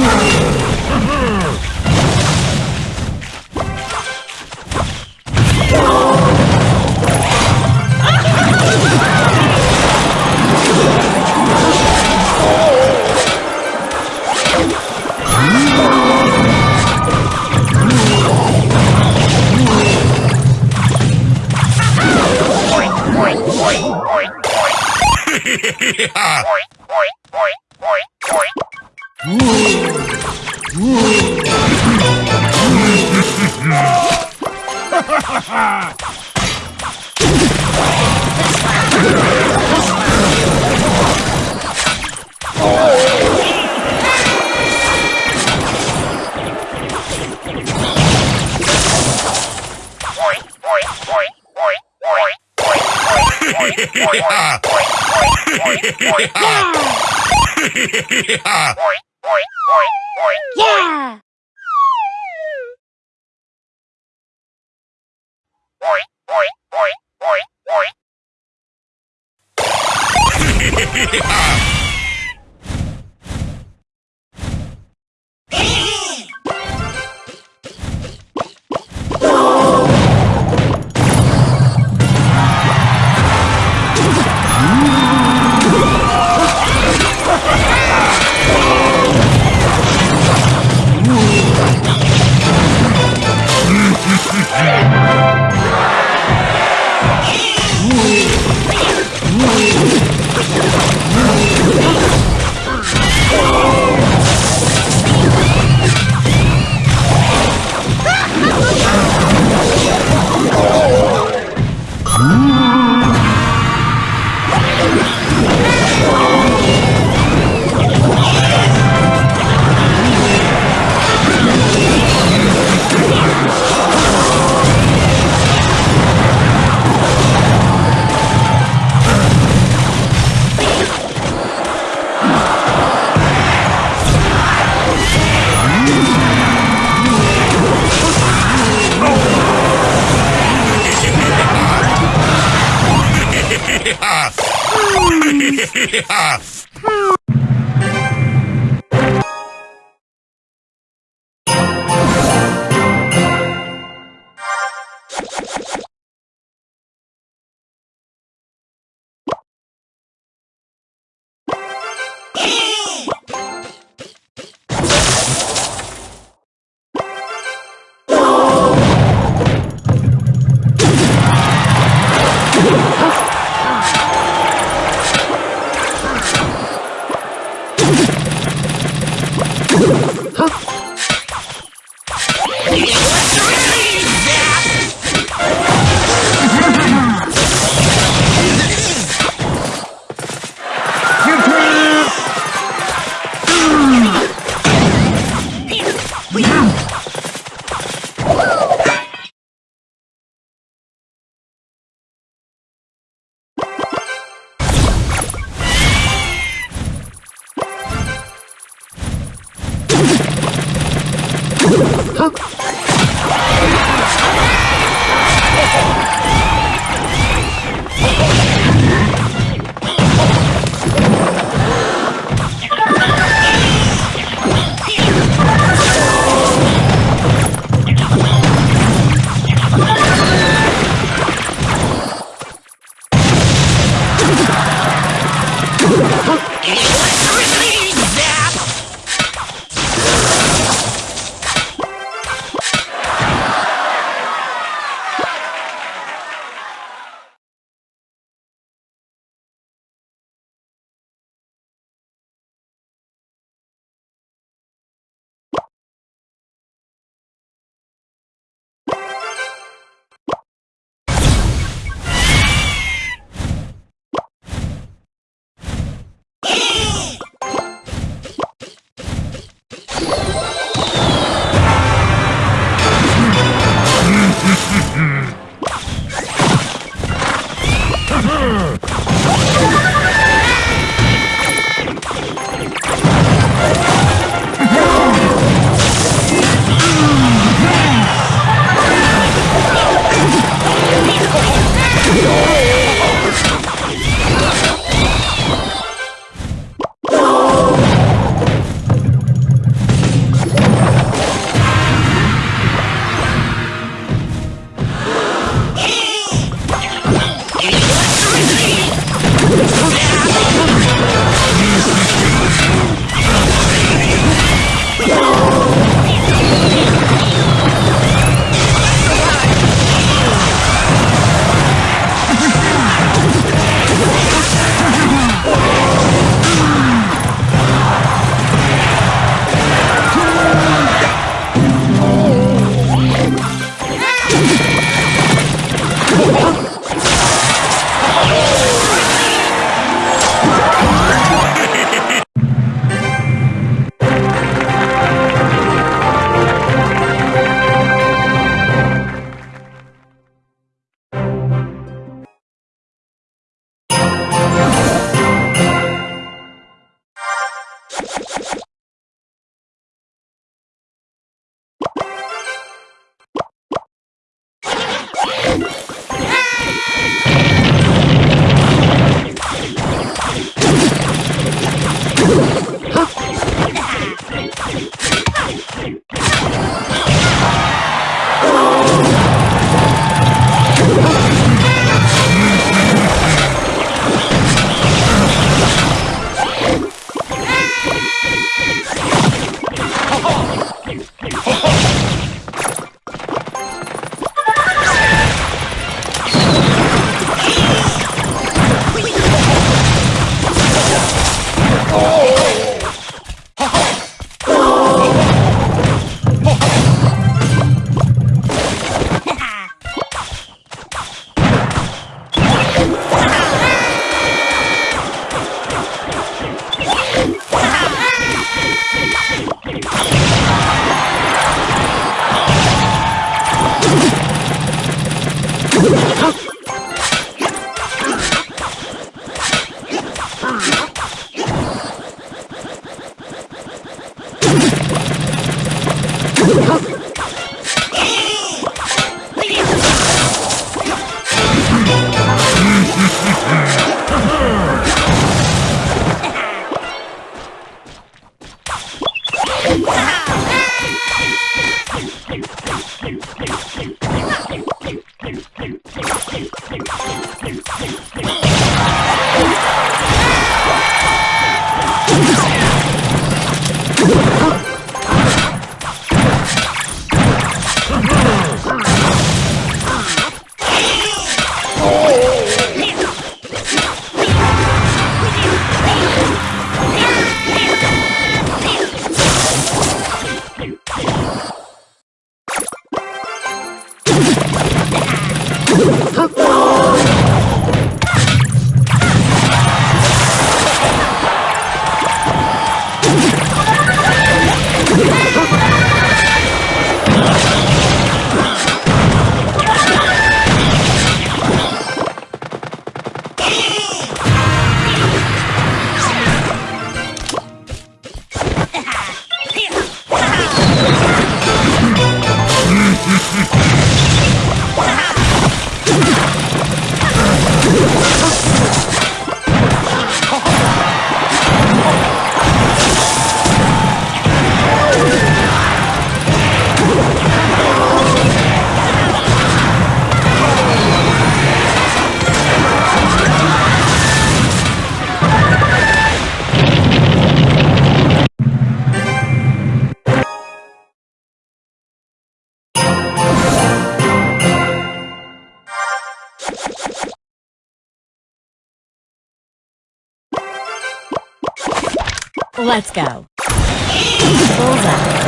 lắm Hoi, hoi, hoi, hoi, hoi. Yeah! Yeah! 헉! Huh? Oh! Let's go. Bullseye.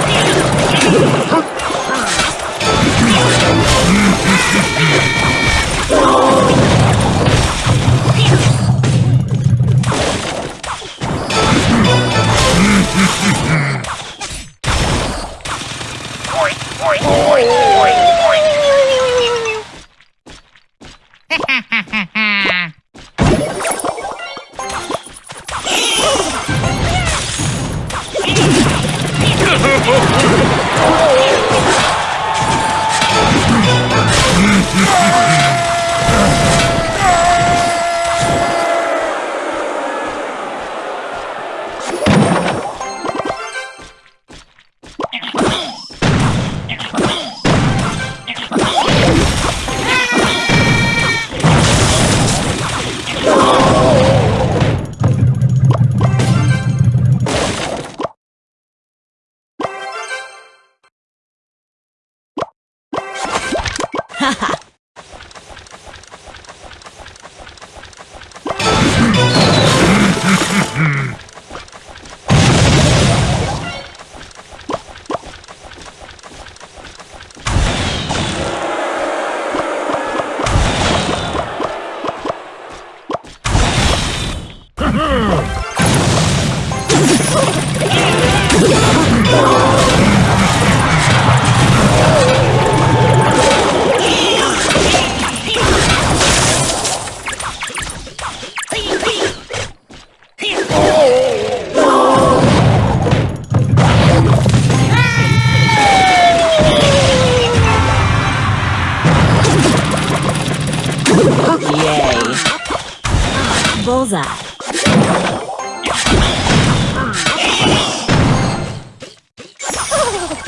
you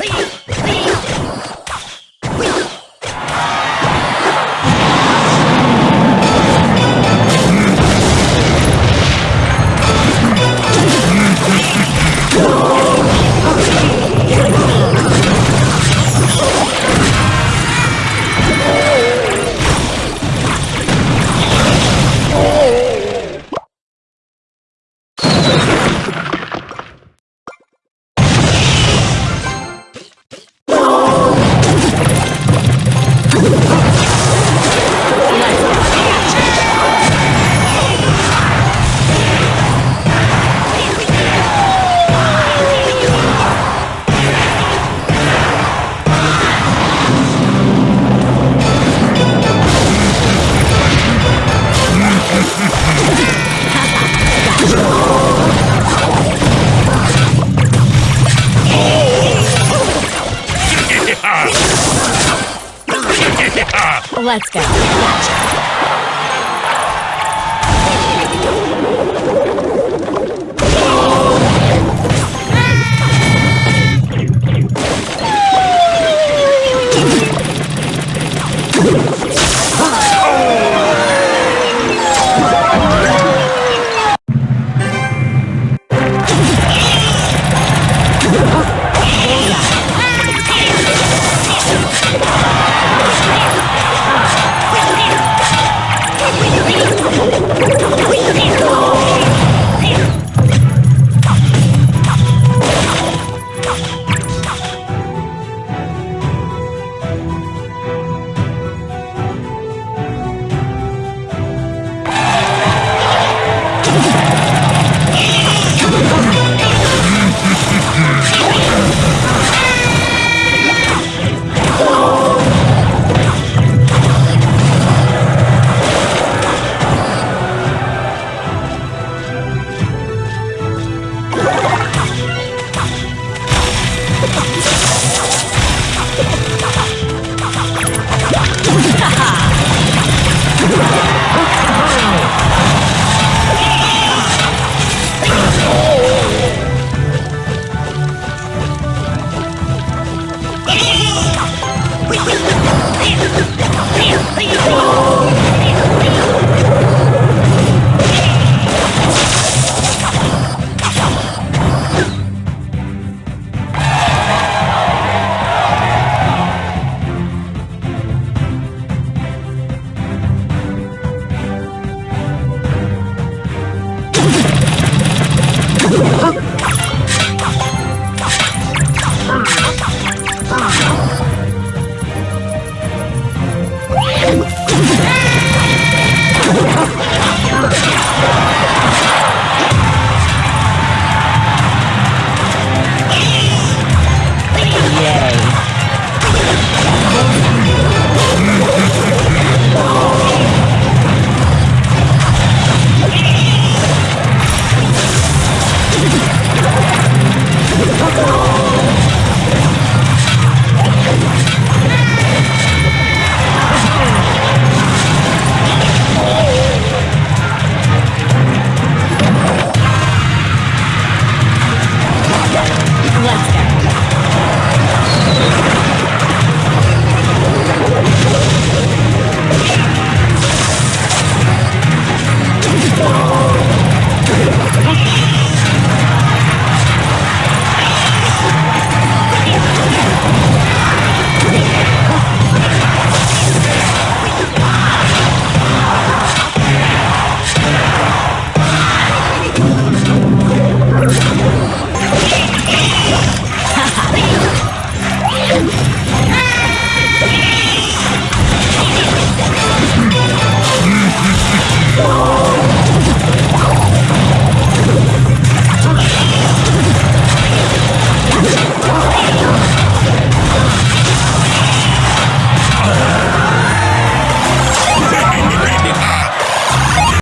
Please. Let's go.